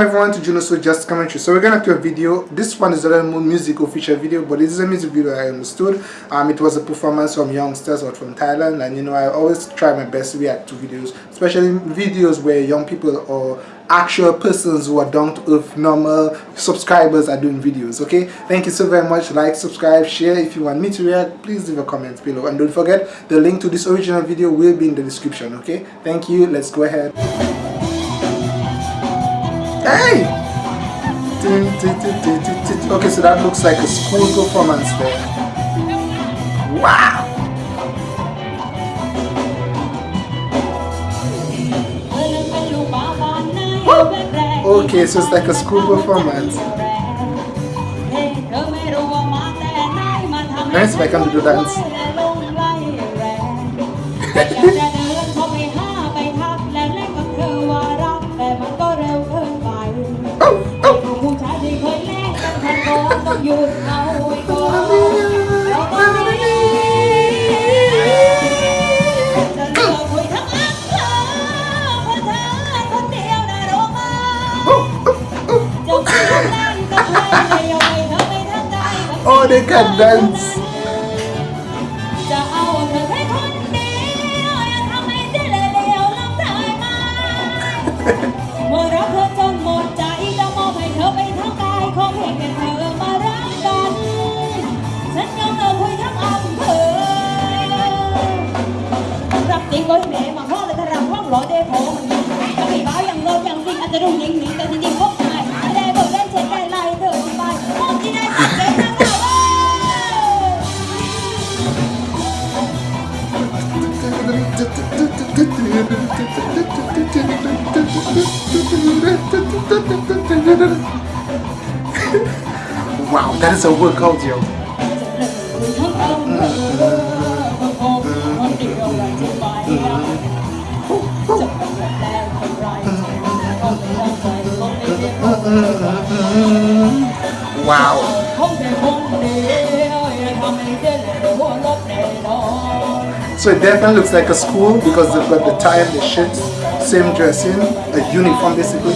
Welcome everyone to Juno So Just Commentary. So we're gonna do a video. This one is a little more musical feature video, but this is a music video I understood. Um, it was a performance from youngsters or from Thailand, and you know I always try my best to react to videos, especially videos where young people or actual persons who are down earth, normal subscribers are doing videos. Okay, thank you so very much. Like, subscribe, share. If you want me to react, please leave a comment below, and don't forget the link to this original video will be in the description. Okay, thank you. Let's go ahead. Hey! Okay, so that looks like a school performance there. Wow! Okay, so it's like a school performance. See if I can do dance. Oh, they can dance. ta đùng đỉnh mình ta đi tìm bốc này ta đây bộ lên trên cái này thở thì bài không đi đây thì cái nào Wow, that is a workout, yo. Wow. So it definitely looks like a school because they've got the tie and the shirts, same dressing, a uniform basically.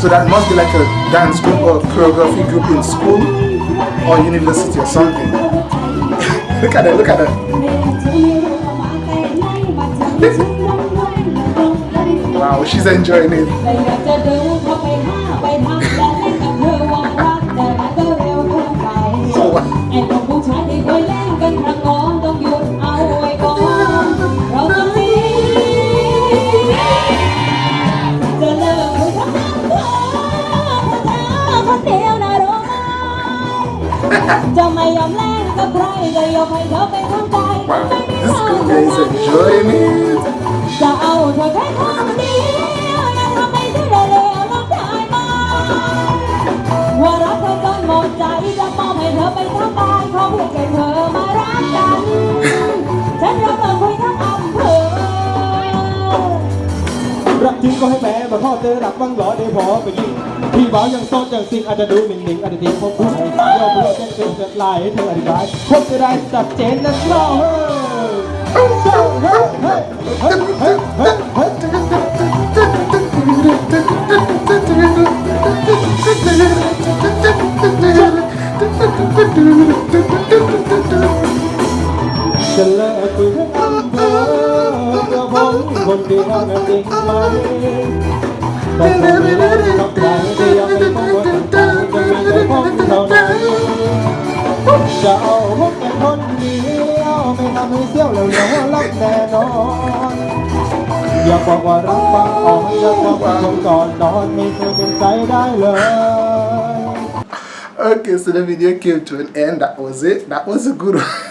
So that must be like a dance group or choreography group in school or university or something. look at it, look at it. wow, she's enjoying it. Wow, this girl is enjoying it. Rap พ่อเจอหลักบังหรอเดี๋พอไปยิงพี่บ่าวยังโซดยังซิงอาจจะดูหมิ่นหนิงอาจจะเตี้ยพบไปยอมเราแจ้งเกิดจะลายให้เธออธิบายพบจะได้จัดเจนนะเราเฮ้เฮ้เฮ้เฮ้เฮ้เฮ้เฮ้ยจะเลิกคุยกับเธอจะพ้นคนที่ทำแบบนี้ไหม Chào hút em hôn nhiều Mình làm hơi siêu liều liều lắm nè nó Giờ bỏ qua rắn băng ổn Giờ không còn còn đón Mình thôi đừng say đai lời Okay, so the video came to an end. That was it. That was a good one.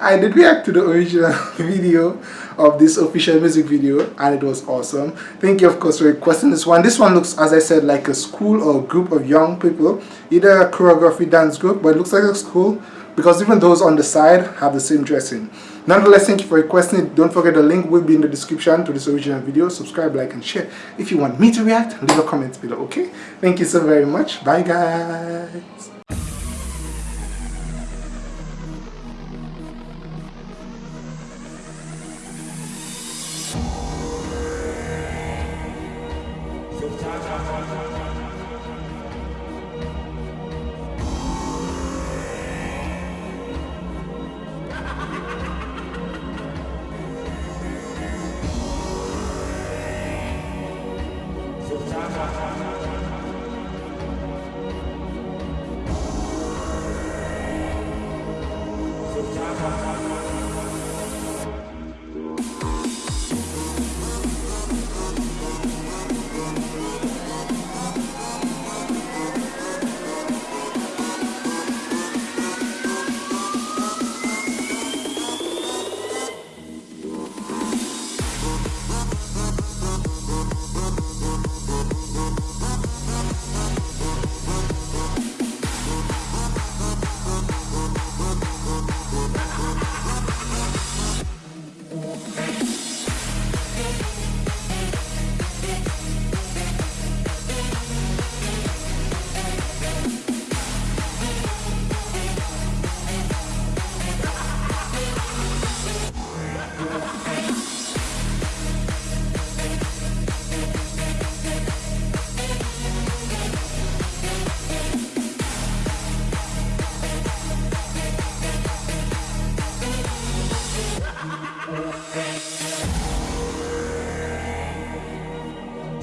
I did react to the original video of this official music video and it was awesome. Thank you of course for requesting this one. This one looks as I said like a school or group of young people. Either a choreography dance group but it looks like a school because even those on the side have the same dressing. Nonetheless thank you for requesting it. Don't forget the link will be in the description to this original video. Subscribe like and share if you want me to react. Leave a comment below okay? Thank you so very much. Bye guys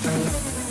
Thank